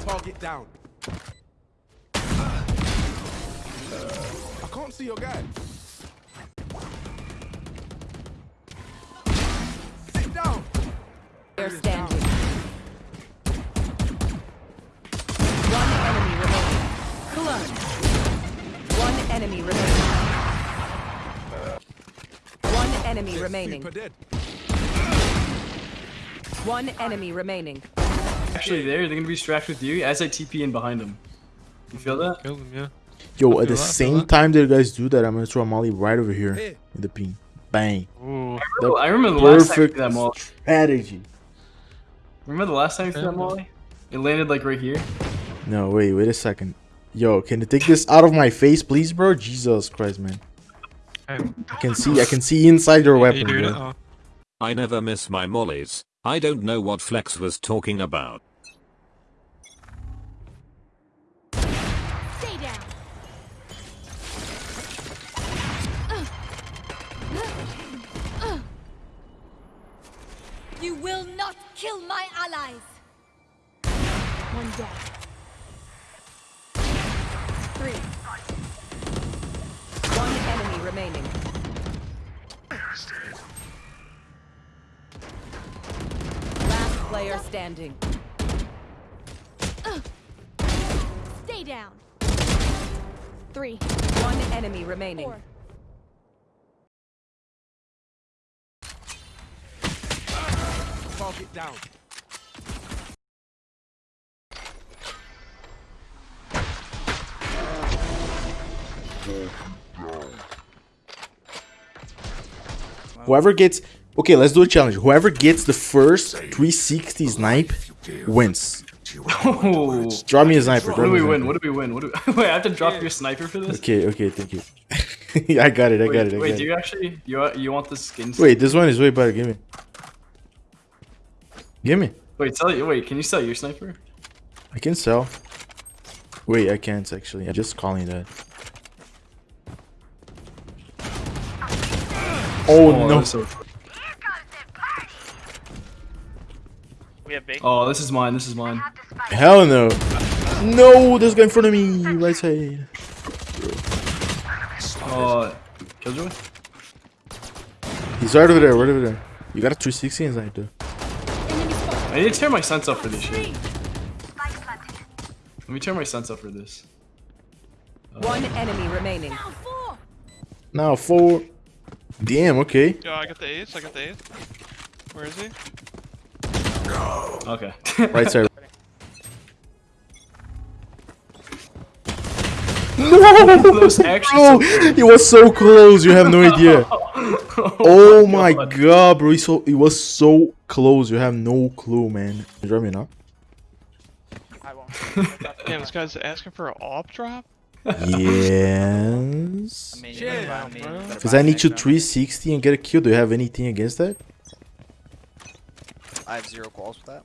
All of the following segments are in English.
Target down. I can't see your guy. Sit down. They're standing. One enemy remaining. Clutch. One enemy remaining. One enemy remaining. One enemy remaining. Actually, there they're gonna be distracted with you as I TP in behind them. You feel that? Killed him, yeah. Yo, at the feel that, I feel same that. time that you guys do that, I'm gonna throw a molly right over here Here. in the ping. Bang. Ooh. The I remember the last time you that molly. strategy. Remember the last time you threw that molly? It landed like right here. No, wait, wait a second. Yo, can you take this out of my face, please, bro? Jesus Christ, man. Hey, I can see, I can see inside your weapon, doing it? bro. Oh. I never miss my mollies. I don't know what Flex was talking about. Stay down. You will not kill my allies. One down. Three. One enemy remaining. Last player standing. Stay down. Three. One enemy remaining. Four. Target down. Whoever gets okay, let's do a challenge. Whoever gets the first 360 snipe wins. Oh. Drop me a sniper. What do we win? What do we win? What do we... Wait, I have to drop your sniper for this? Okay, okay, thank you. I got it, I Wait, got it, I wait got do it. you actually you you want the skin? Wait, this one is way better. Give me. Give me. Wait, sell you. Wait, can you sell your sniper? I can sell. Wait, I can't actually. I'm just calling that. Oh, oh, no. that's so- We have big. Oh, this is mine. This is mine. Hell no. No, there's guy in front of me. Right side. Oh, Killjoy. He's right over there, right over there. You got a 360 inside though. Enemy. I need to turn my sense up for this shit. Let me turn my sense up for this. One enemy remaining. Down four. Now four. Damn, okay. Yo, I got the ace. I got the ace. Where is he? No. Okay. Right side. No! Those Bro, so it was so close. You have no idea. Oh, oh my God. god, bro. It, so, it was so close. You have no clue, man. You drop me now? I won't. Damn, this guy's asking for an op drop? Yes. I mean, you better buy me- bro. better Because I need to 360 and get a kill. Do you have anything against that? I have zero calls with that.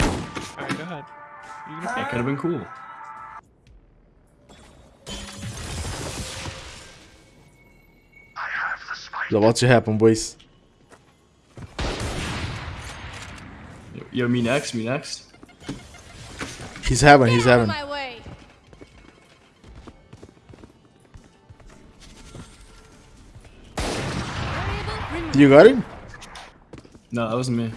Alright, go ahead. That could have been cool. So what's to happen, boys? Yo, me next. Me next. He's having, he's Get having. You got it? No, that wasn't me.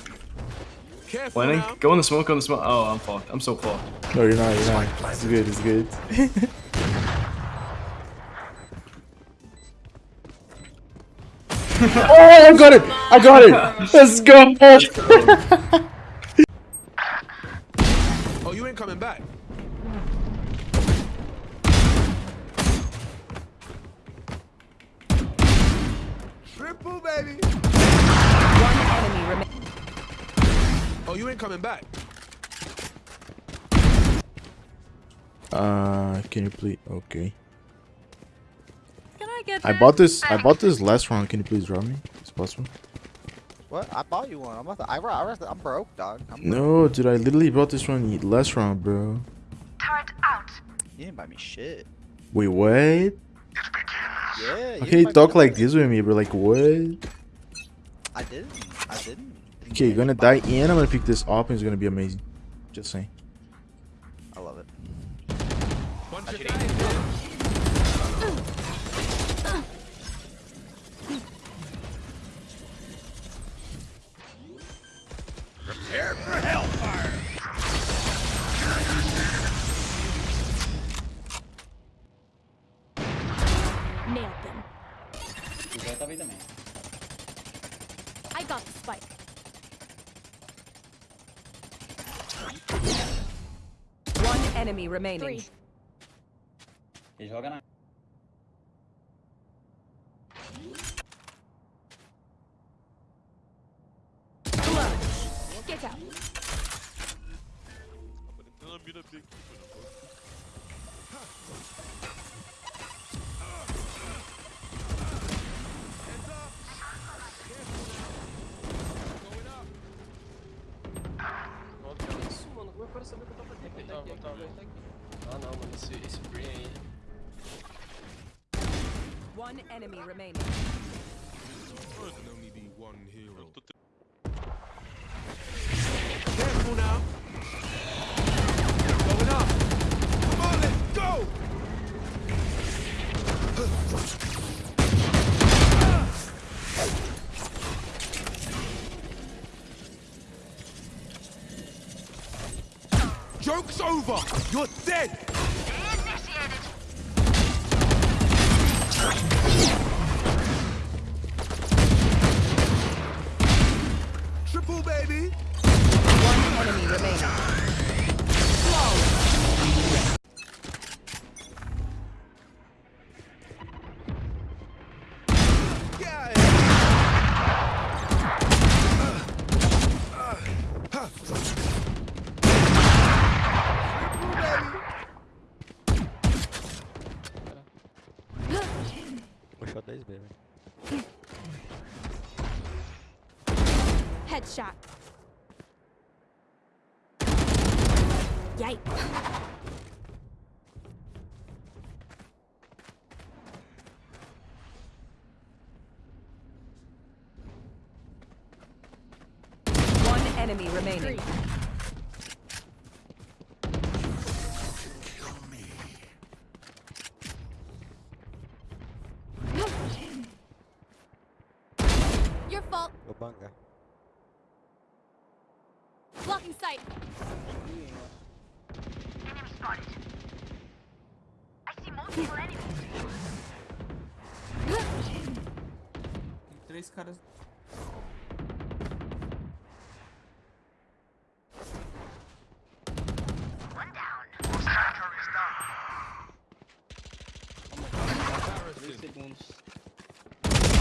Careful Planning. now. Go in the smoke. Go in the smoke. Oh, I'm fucked. I'm so fucked. No, you're not, you're not. It's good, it's good. oh, I got it! I got it! Let's go! Oh, you ain't coming back. Triple, baby. One enemy remaining. Oh, you ain't coming back. Uh, can you please? Okay. Can I get I bought this. I bought this last round. Can you please drop me? It's possible. What? I bought you one. I'm about to, I, I, I'm broke, dog. I'm broke. No, dude. I literally bought this one last round, bro. Turret out. You didn't buy me shit. Wait, what? Yeah. How can you talk like this with me, bro? Like what? I didn't. I didn't. Okay, you're gonna die and I'm gonna pick this up and it's gonna be amazing. Just saying. One enemy remaining. Three. Get One enemy remaining. Can only be one hero. Careful now. Going up. Come on, let's go. Joke's over. You're dead. Triple baby. One enemy remaining. Yeah. Headshot. Yikes. One enemy remaining. Three. Your fault. Go banga. Blocking sight. Três caras. Três segundos.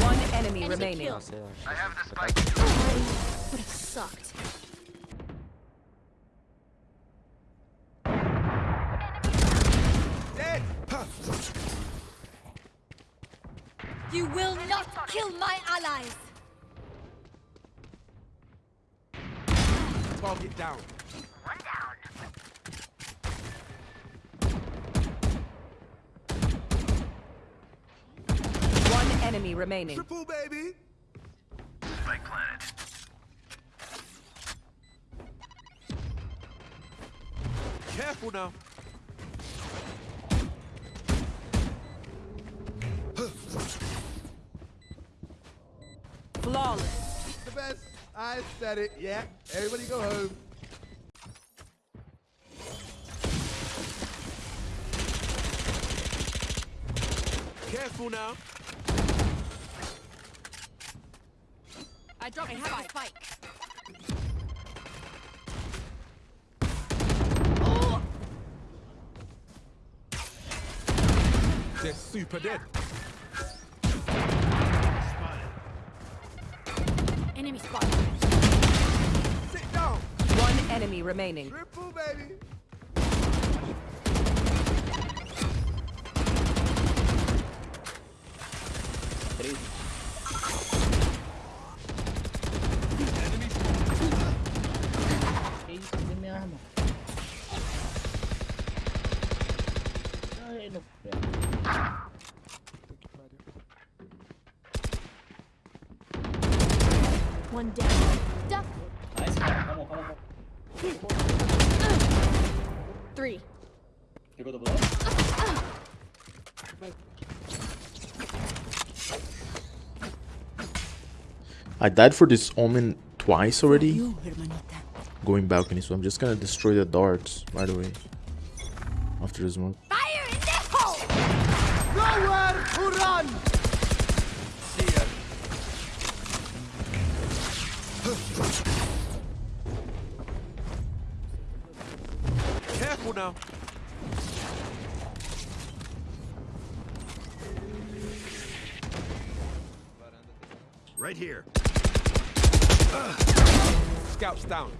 One enemy Enemy remaining. kill. Não sei, eu acho. Would have sucked. You will not kill my allies. Target down. One down. One enemy remaining. Triple baby. Spike planet. Careful now. Flawless. The best. I said it. Yeah. Everybody go home. Careful now. I dropped the spike. spike. They're super dead. Enemy spotted. Sit down. One enemy remaining. Triple baby. Três. Que isso? Cadê minha arma? Ai, no pé. One down. Duck. Nice, come on, come on, come Three. You go to blood? I died for this omen twice already. Going balcony, so I'm just gonna destroy the darts right away. After this one. Fire in the hole! Nowhere to run! Careful now. Right here. Scouts down.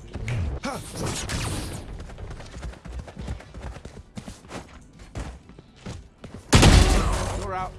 You're out.